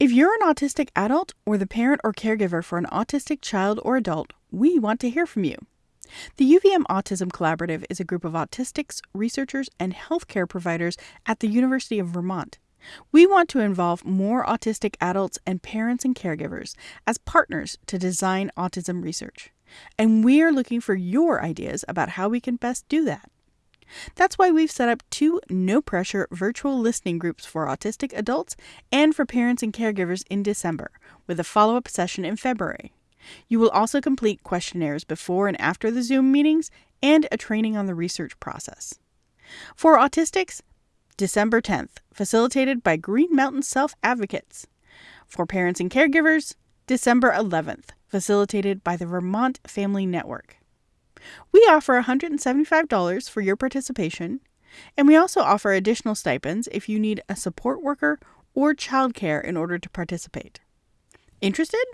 If you're an autistic adult or the parent or caregiver for an autistic child or adult, we want to hear from you. The UVM Autism Collaborative is a group of autistics, researchers, and healthcare providers at the University of Vermont. We want to involve more autistic adults and parents and caregivers as partners to design autism research. And we are looking for your ideas about how we can best do that. That's why we've set up two no pressure virtual listening groups for autistic adults and for parents and caregivers in December, with a follow up session in February. You will also complete questionnaires before and after the Zoom meetings and a training on the research process. For autistics, December 10th, facilitated by Green Mountain Self Advocates. For parents and caregivers, December 11th, facilitated by the Vermont Family Network. We offer $175 for your participation, and we also offer additional stipends if you need a support worker or childcare in order to participate. Interested?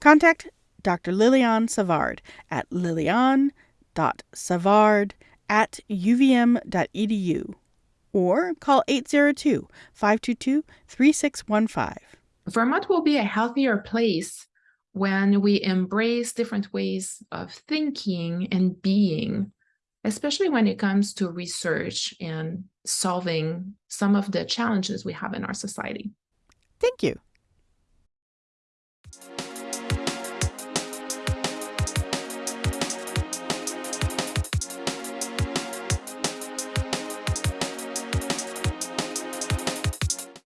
Contact Dr. Lilian Savard at lilian.savard at uvm.edu or call 802 522 3615. Vermont will be a healthier place when we embrace different ways of thinking and being, especially when it comes to research and solving some of the challenges we have in our society. Thank you.